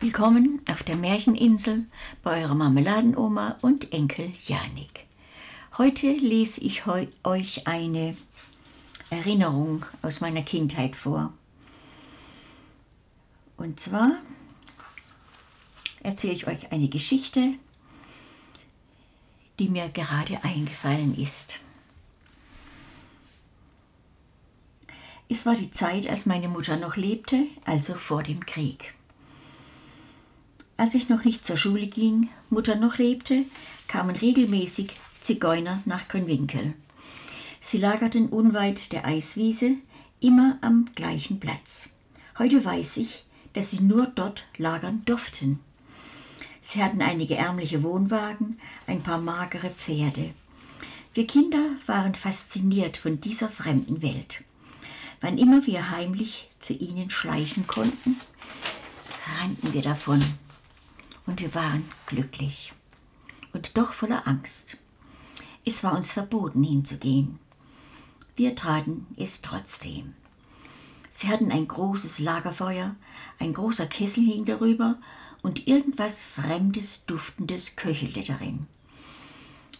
Willkommen auf der Märcheninsel bei eurer Marmeladenoma und Enkel Janik. Heute lese ich euch eine Erinnerung aus meiner Kindheit vor. Und zwar erzähle ich euch eine Geschichte, die mir gerade eingefallen ist. Es war die Zeit, als meine Mutter noch lebte, also vor dem Krieg. Als ich noch nicht zur Schule ging, Mutter noch lebte, kamen regelmäßig Zigeuner nach Grünwinkel. Sie lagerten unweit der Eiswiese, immer am gleichen Platz. Heute weiß ich, dass sie nur dort lagern durften. Sie hatten einige ärmliche Wohnwagen, ein paar magere Pferde. Wir Kinder waren fasziniert von dieser fremden Welt. Wann immer wir heimlich zu ihnen schleichen konnten, rannten wir davon und wir waren glücklich und doch voller Angst. Es war uns verboten hinzugehen. Wir traten es trotzdem. Sie hatten ein großes Lagerfeuer, ein großer Kessel hing darüber und irgendwas Fremdes, Duftendes köchelte darin.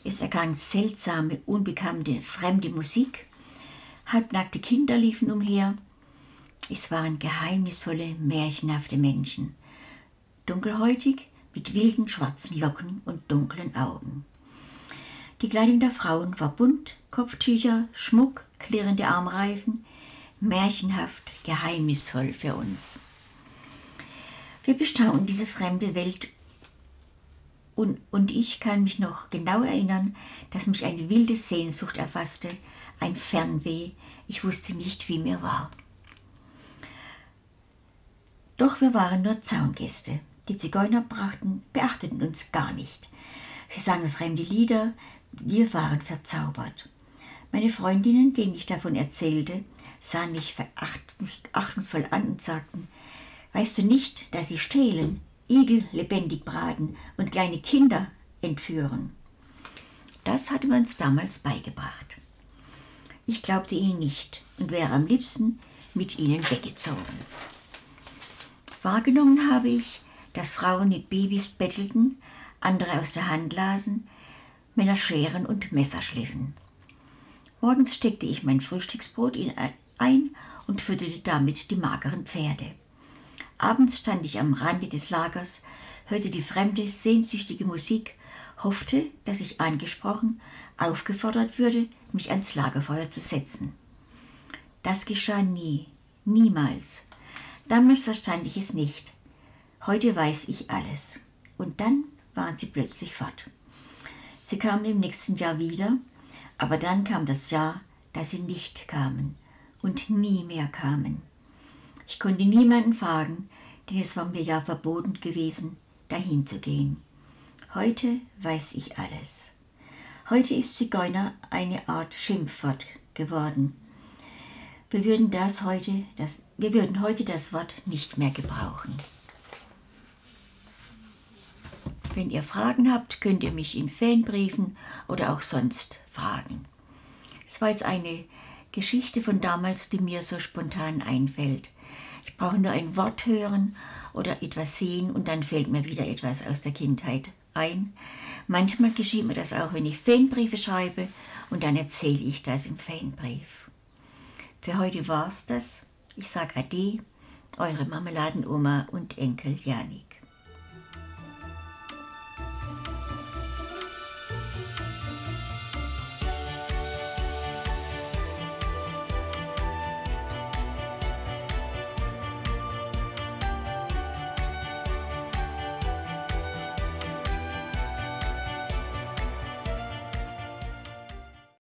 Es erklang seltsame, unbekannte, fremde Musik. Halbnackte Kinder liefen umher. Es waren geheimnisvolle, märchenhafte Menschen. Dunkelhäutig, mit wilden schwarzen Locken und dunklen Augen. Die Kleidung der Frauen war bunt, Kopftücher, Schmuck, klirrende Armreifen, märchenhaft, geheimnisvoll für uns. Wir bestaunen diese fremde Welt und, und ich kann mich noch genau erinnern, dass mich eine wilde Sehnsucht erfasste, ein Fernweh, ich wusste nicht, wie mir war. Doch wir waren nur Zaungäste. Die Zigeuner brachten, beachteten uns gar nicht. Sie sangen fremde Lieder, wir waren verzaubert. Meine Freundinnen, denen ich davon erzählte, sahen mich verachtungsvoll an und sagten, weißt du nicht, dass sie stehlen, Igel lebendig braten und kleine Kinder entführen? Das hatte man uns damals beigebracht. Ich glaubte ihnen nicht und wäre am liebsten mit ihnen weggezogen. Wahrgenommen habe ich, dass Frauen mit Babys bettelten, andere aus der Hand lasen, Männer Scheren und Messer schliffen. Morgens steckte ich mein Frühstücksbrot ein und fütterte damit die mageren Pferde. Abends stand ich am Rande des Lagers, hörte die fremde, sehnsüchtige Musik, hoffte, dass ich angesprochen, aufgefordert würde, mich ans Lagerfeuer zu setzen. Das geschah nie, niemals. Damals verstand ich es nicht. Heute weiß ich alles. Und dann waren sie plötzlich fort. Sie kamen im nächsten Jahr wieder, aber dann kam das Jahr, da sie nicht kamen und nie mehr kamen. Ich konnte niemanden fragen, denn es war mir ja verboten gewesen, dahin zu gehen. Heute weiß ich alles. Heute ist Zigeuner eine Art Schimpfwort geworden. Wir würden, das heute, das, wir würden heute das Wort nicht mehr gebrauchen. Wenn ihr Fragen habt, könnt ihr mich in Fanbriefen oder auch sonst fragen. Es war jetzt eine Geschichte von damals, die mir so spontan einfällt. Ich brauche nur ein Wort hören oder etwas sehen und dann fällt mir wieder etwas aus der Kindheit ein. Manchmal geschieht mir das auch, wenn ich Fanbriefe schreibe und dann erzähle ich das im Fanbrief. Für heute war's das. Ich sage Ade, eure Marmeladenoma und Enkel Janik.